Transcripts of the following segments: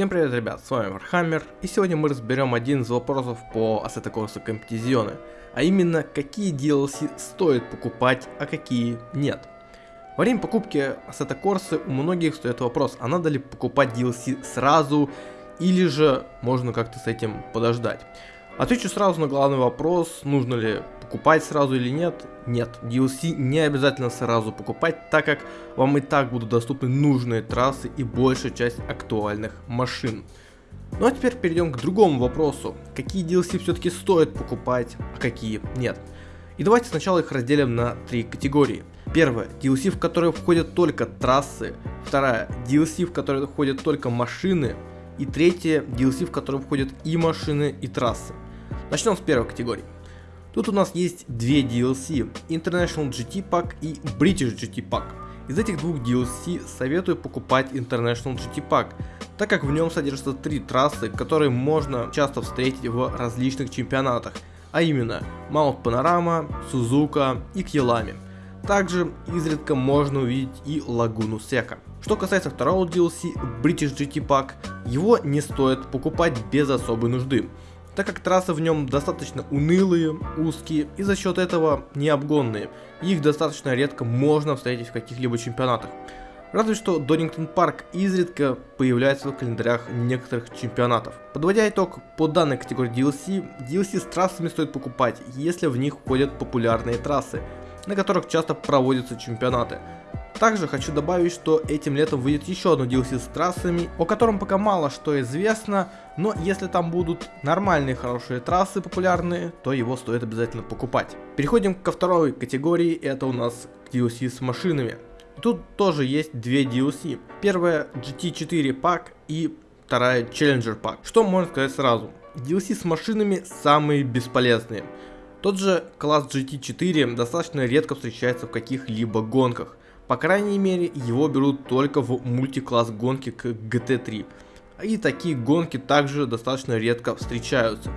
Всем привет, ребят, с вами Вархаммер, и сегодня мы разберем один из вопросов по Assetto Corsa Competizione, а именно, какие DLC стоит покупать, а какие нет. Во время покупки Assetto Corsa у многих стоит вопрос, а надо ли покупать DLC сразу, или же можно как-то с этим подождать. Отвечу сразу на главный вопрос, нужно ли покупать сразу или нет. Нет, DLC не обязательно сразу покупать, так как вам и так будут доступны нужные трассы и большая часть актуальных машин. Ну а теперь перейдем к другому вопросу. Какие DLC все-таки стоит покупать, а какие нет. И давайте сначала их разделим на три категории. Первая, DLC, в которые входят только трассы. Вторая, DLC, в которые входят только машины. И третья, DLC, в которые входят и машины, и трассы. Начнем с первой категории. Тут у нас есть две DLC, International GT Pack и British GT Pack. Из этих двух DLC советую покупать International GT Pack, так как в нем содержатся три трассы, которые можно часто встретить в различных чемпионатах, а именно Mount Panorama, Сузука и Кьелами. Также изредка можно увидеть и Лагуну Сека. Что касается второго DLC, British GT Pack, его не стоит покупать без особой нужды так как трассы в нем достаточно унылые, узкие и за счет этого необгонные. Их достаточно редко можно встретить в каких-либо чемпионатах. Разве что Донингтон Парк изредка появляется в календарях некоторых чемпионатов. Подводя итог по данной категории DLC, DLC с трассами стоит покупать, если в них входят популярные трассы, на которых часто проводятся чемпионаты. Также хочу добавить, что этим летом выйдет еще одно DLC с трассами, о котором пока мало что известно, но если там будут нормальные хорошие трассы популярные, то его стоит обязательно покупать. Переходим ко второй категории, это у нас DLC с машинами. Тут тоже есть две DLC. Первая GT4 пак и вторая Challenger пак. Что можно сказать сразу? DLC с машинами самые бесполезные. Тот же класс GT4 достаточно редко встречается в каких-либо гонках. По крайней мере, его берут только в мультикласс гонки к GT3. И такие гонки также достаточно редко встречаются.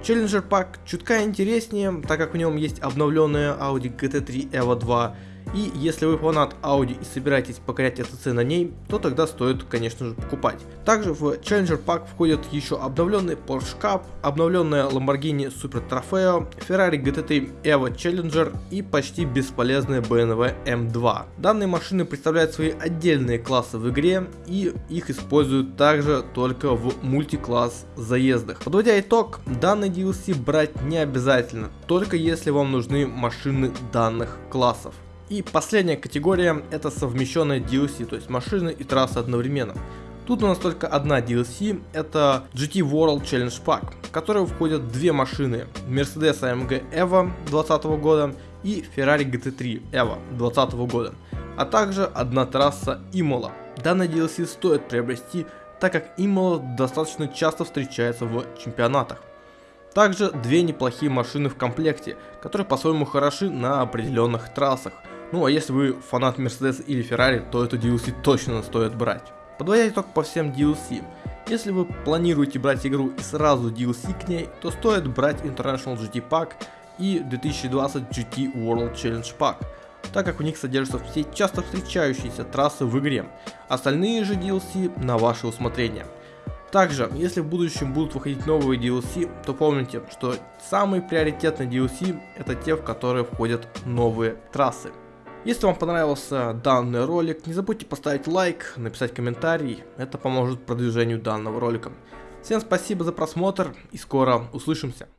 Challenger Pack чутка интереснее, так как в нем есть обновленная Audi GT3 EVO 2 и если вы фанат Audi и собираетесь покорять СЦ на ней, то тогда стоит, конечно же, покупать. Также в Challenger Pack входят еще обновленный Porsche Cup, обновленная Lamborghini Super Trofeo, Ferrari GT3 Evo Challenger и почти бесполезная BMW M2. Данные машины представляют свои отдельные классы в игре и их используют также только в мультикласс заездах. Подводя итог, данный DLC брать не обязательно, только если вам нужны машины данных классов. И последняя категория это совмещенная DLC, то есть машины и трассы одновременно. Тут у нас только одна DLC, это GT World Challenge Pack, в которой входят две машины, Mercedes AMG EVO 2020 года и Ferrari GT3 EVO 2020 года, а также одна трасса Imola. Данная DLC стоит приобрести, так как Imola достаточно часто встречается в чемпионатах. Также две неплохие машины в комплекте, которые по-своему хороши на определенных трассах, ну а если вы фанат Mercedes или Ferrari, то эту DLC точно стоит брать. Подводя итог по всем DLC, если вы планируете брать игру и сразу DLC к ней, то стоит брать International GT Pack и 2020 GT World Challenge Pack, так как в них содержатся все часто встречающиеся трассы в игре, остальные же DLC на ваше усмотрение. Также, если в будущем будут выходить новые DLC, то помните, что самый приоритетный DLC это те, в которые входят новые трассы. Если вам понравился данный ролик, не забудьте поставить лайк, написать комментарий, это поможет продвижению данного ролика. Всем спасибо за просмотр и скоро услышимся.